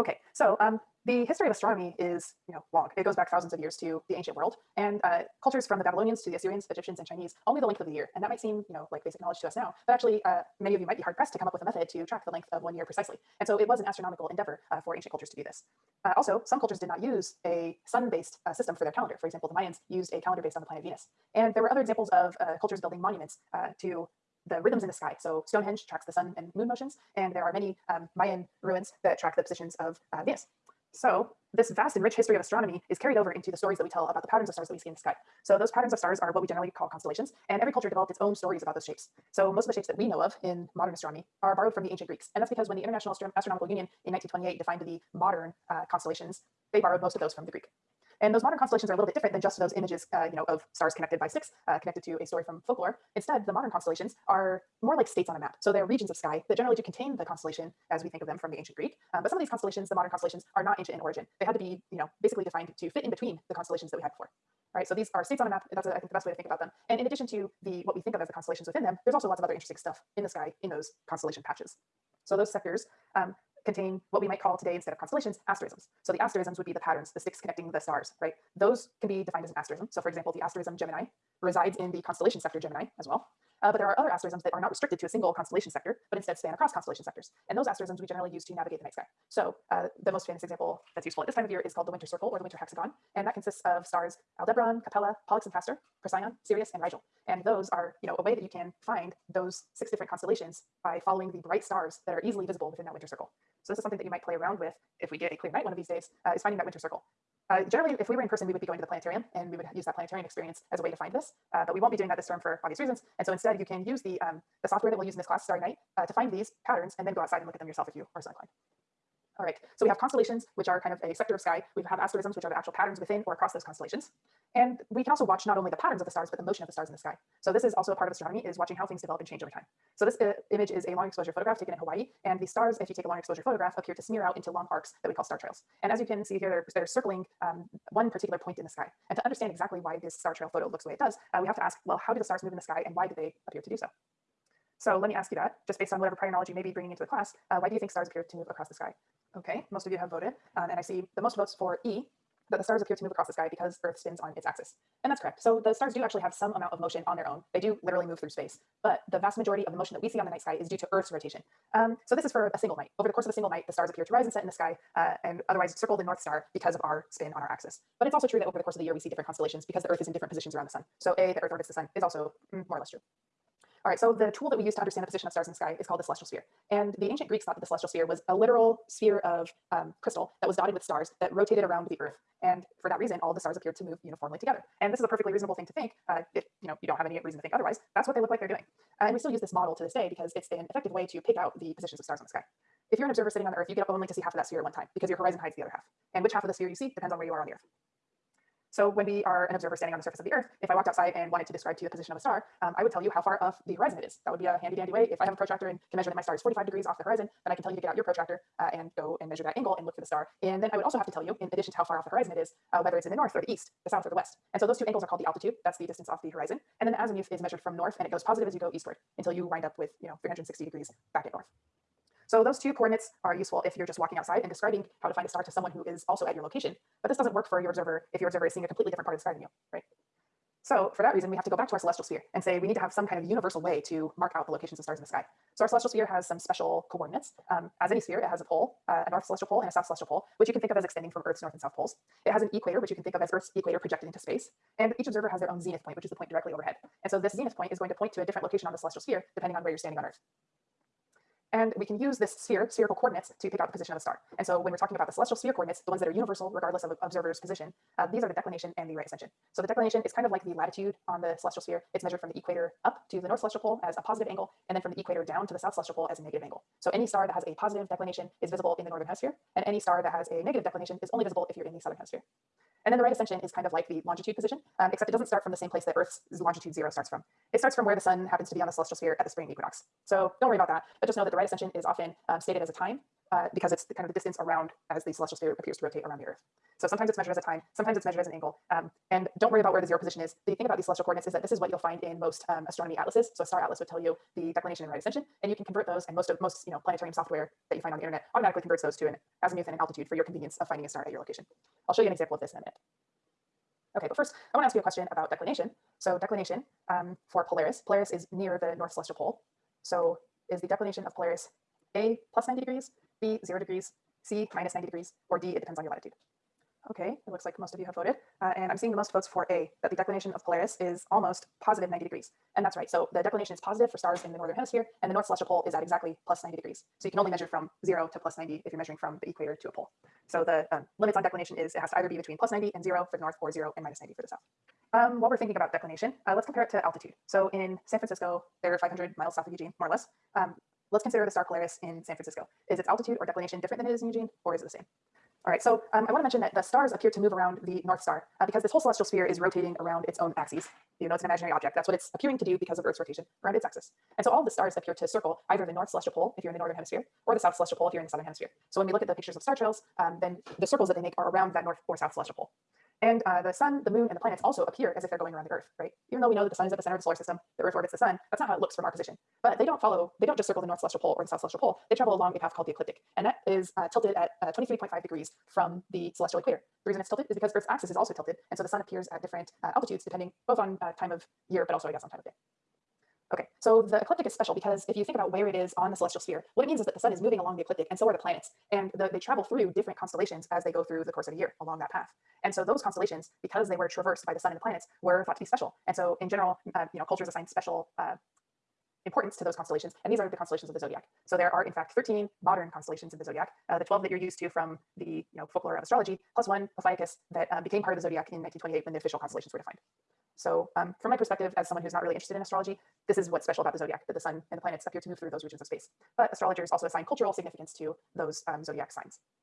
Okay, so um, the history of astronomy is you know long. It goes back thousands of years to the ancient world, and uh, cultures from the Babylonians to the Assyrians, Egyptians, and Chinese all knew the length of the year. And that might seem you know like basic knowledge to us now, but actually uh, many of you might be hard pressed to come up with a method to track the length of one year precisely. And so it was an astronomical endeavor uh, for ancient cultures to do this. Uh, also, some cultures did not use a sun-based uh, system for their calendar. For example, the Mayans used a calendar based on the planet Venus. And there were other examples of uh, cultures building monuments to the rhythms in the sky. So Stonehenge tracks the sun and moon motions, and there are many um, Mayan ruins that track the positions of uh, Venus. So this vast and rich history of astronomy is carried over into the stories that we tell about the patterns of stars that we see in the sky. So those patterns of stars are what we generally call constellations, and every culture developed its own stories about those shapes. So most of the shapes that we know of in modern astronomy are borrowed from the ancient Greeks, and that's because when the International Astronomical Union in 1928 defined the modern uh, constellations, they borrowed most of those from the Greek. And those modern constellations are a little bit different than just those images, uh, you know, of stars connected by sticks, uh, connected to a story from folklore. Instead, the modern constellations are more like states on a map. So they're regions of sky that generally do contain the constellation as we think of them from the ancient Greek. Um, but some of these constellations, the modern constellations, are not ancient in origin. They had to be, you know, basically defined to fit in between the constellations that we had before. Right, so these are states on a map. That's, I think, the best way to think about them. And in addition to the what we think of as the constellations within them, there's also lots of other interesting stuff in the sky in those constellation patches. So those sectors um, contain what we might call today instead of constellations, asterisms. So the asterisms would be the patterns, the sticks connecting the stars, right? Those can be defined as an asterism. So for example, the asterism Gemini resides in the constellation sector Gemini as well. Uh, but there are other asterisms that are not restricted to a single constellation sector, but instead span across constellation sectors. And those asterisms we generally use to navigate the night sky. So uh, the most famous example that's useful at this time of year is called the winter circle or the winter hexagon. And that consists of stars Aldebaran, Capella, Pollux and Castor, Procyon, Sirius, and Rigel. And those are you know, a way that you can find those six different constellations by following the bright stars that are easily visible within that winter circle. So this is something that you might play around with if we get a clear night one of these days, uh, is finding that winter circle. Uh, generally, if we were in person, we would be going to the planetarium and we would use that planetarium experience as a way to find this, uh, but we won't be doing that this term for obvious reasons. And so instead, you can use the, um, the software that we'll use in this class, Starry Night, uh, to find these patterns and then go outside and look at them yourself if you are so inclined. All right, so we have constellations, which are kind of a sector of sky. We have asterisms, which are the actual patterns within or across those constellations. And we can also watch not only the patterns of the stars, but the motion of the stars in the sky. So this is also a part of astronomy, is watching how things develop and change over time. So this uh, image is a long exposure photograph taken in Hawaii, and the stars, if you take a long exposure photograph, appear to smear out into long arcs that we call star trails. And as you can see here, they're, they're circling um, one particular point in the sky. And to understand exactly why this star trail photo looks the way it does, uh, we have to ask, well, how do the stars move in the sky and why do they appear to do so? So let me ask you that, just based on whatever prior knowledge you may be bringing into the class, uh, why do you think stars appear to move across the sky? Okay, most of you have voted, um, and I see the most votes for E, that the stars appear to move across the sky because Earth spins on its axis. And that's correct. So the stars do actually have some amount of motion on their own. They do literally move through space, but the vast majority of the motion that we see on the night sky is due to Earth's rotation. Um, so this is for a single night. Over the course of a single night, the stars appear to rise and set in the sky uh, and otherwise circle the North Star because of our spin on our axis. But it's also true that over the course of the year, we see different constellations because the Earth is in different positions around the sun. So A, the Earth orbits the sun is also mm, more or less true. All right, so the tool that we use to understand the position of stars in the sky is called the celestial sphere. And the ancient Greeks thought that the celestial sphere was a literal sphere of um, crystal that was dotted with stars that rotated around the Earth. And for that reason, all the stars appeared to move uniformly together. And this is a perfectly reasonable thing to think uh, if you know you don't have any reason to think otherwise. That's what they look like they're doing. And we still use this model to this day because it's an effective way to pick out the positions of stars in the sky. If you're an observer sitting on the Earth, you get up only to see half of that sphere at one time because your horizon hides the other half. And which half of the sphere you see depends on where you are on the Earth. So when we are an observer standing on the surface of the Earth, if I walked outside and wanted to describe to you the position of a star, um, I would tell you how far off the horizon it is. That would be a handy dandy way. If I have a protractor and can measure that my star is 45 degrees off the horizon, then I can tell you to get out your protractor uh, and go and measure that angle and look for the star. And then I would also have to tell you, in addition to how far off the horizon it is, uh, whether it's in the north or the east, the south or the west. And so those two angles are called the altitude. That's the distance off the horizon. And then the azimuth is measured from north and it goes positive as you go eastward until you wind up with, you know, 360 degrees back at north. So those two coordinates are useful if you're just walking outside and describing how to find a star to someone who is also at your location. But this doesn't work for your observer if your observer is seeing a completely different part of the sky than you, right? So for that reason, we have to go back to our celestial sphere and say we need to have some kind of universal way to mark out the locations of stars in the sky. So our celestial sphere has some special coordinates. Um, as any sphere, it has a pole, uh, a north celestial pole and a south celestial pole, which you can think of as extending from Earth's north and south poles. It has an equator, which you can think of as Earth's equator projected into space. And each observer has their own zenith point, which is the point directly overhead. And so this zenith point is going to point to a different location on the celestial sphere, depending on where you're standing on Earth. And we can use this sphere, spherical coordinates, to pick out the position of a star. And so when we're talking about the celestial sphere coordinates, the ones that are universal regardless of observer's position, uh, these are the declination and the right ascension. So the declination is kind of like the latitude on the celestial sphere. It's measured from the equator up to the north celestial pole as a positive angle, and then from the equator down to the south celestial pole as a negative angle. So any star that has a positive declination is visible in the northern hemisphere, and any star that has a negative declination is only visible if you're in the southern hemisphere. And then the right ascension is kind of like the longitude position, um, except it doesn't start from the same place that Earth's longitude zero starts from. It starts from where the sun happens to be on the celestial sphere at the spring equinox. So don't worry about that, but just know that the right ascension is often um, stated as a time uh, because it's the kind of the distance around as the celestial sphere appears to rotate around the Earth. So sometimes it's measured as a time, sometimes it's measured as an angle. Um, and don't worry about where the zero position is. The thing about these celestial coordinates is that this is what you'll find in most um, astronomy atlases. So a star atlas would tell you the declination and right ascension, and you can convert those. And most of most you know planetarium software that you find on the internet automatically converts those to an azimuth and an altitude for your convenience of finding a star at your location. I'll show you an example of this in a minute. Okay, but first I want to ask you a question about declination. So declination um, for Polaris, Polaris is near the north celestial pole. So is the declination of Polaris A plus 90 degrees, B 0 degrees, C minus 90 degrees, or D, it depends on your latitude. Okay, it looks like most of you have voted. Uh, and I'm seeing the most votes for A, that the declination of Polaris is almost positive 90 degrees. And that's right. So the declination is positive for stars in the northern hemisphere, and the north celestial pole is at exactly plus 90 degrees. So you can only measure from zero to plus 90 if you're measuring from the equator to a pole. So the um, limits on declination is it has to either be between plus 90 and zero for the north, or zero and minus 90 for the south. Um, while we're thinking about declination, uh, let's compare it to altitude. So in San Francisco, they're 500 miles south of Eugene, more or less. Um, let's consider the star Polaris in San Francisco. Is its altitude or declination different than it is in Eugene, or is it the same? All right, so um, I want to mention that the stars appear to move around the North Star uh, because this whole celestial sphere is rotating around its own axes. You know, it's an imaginary object. That's what it's appearing to do because of Earth's rotation around its axis. And so all the stars appear to circle either the North Celestial Pole if you're in the Northern Hemisphere, or the South Celestial Pole if you're in the Southern Hemisphere. So when we look at the pictures of star trails, um, then the circles that they make are around that North or South Celestial Pole. And uh, the sun, the moon, and the planets also appear as if they're going around the Earth, right? Even though we know that the sun is at the center of the solar system, the Earth orbits the sun, that's not how it looks from our position. But they don't follow, they don't just circle the North Celestial Pole or the South Celestial Pole, they travel along a path called the ecliptic. And that is uh, tilted at uh, 23.5 degrees from the celestial equator. The reason it's tilted is because Earth's axis is also tilted, and so the sun appears at different uh, altitudes depending both on uh, time of year, but also I guess on time of day. Okay, so the ecliptic is special because if you think about where it is on the celestial sphere, what it means is that the sun is moving along the ecliptic and so are the planets. And the, they travel through different constellations as they go through the course of a year along that path. And so those constellations, because they were traversed by the sun and the planets, were thought to be special. And so in general, uh, you know, cultures assign special uh, importance to those constellations. And these are the constellations of the zodiac. So there are in fact 13 modern constellations in the zodiac, uh, the 12 that you're used to from the you know, folklore of astrology, plus one, Ophiuchus, that uh, became part of the zodiac in 1928 when the official constellations were defined. So um, from my perspective, as someone who's not really interested in astrology, this is what's special about the zodiac, that the sun and the planets appear to move through those regions of space. But astrologers also assign cultural significance to those um, zodiac signs.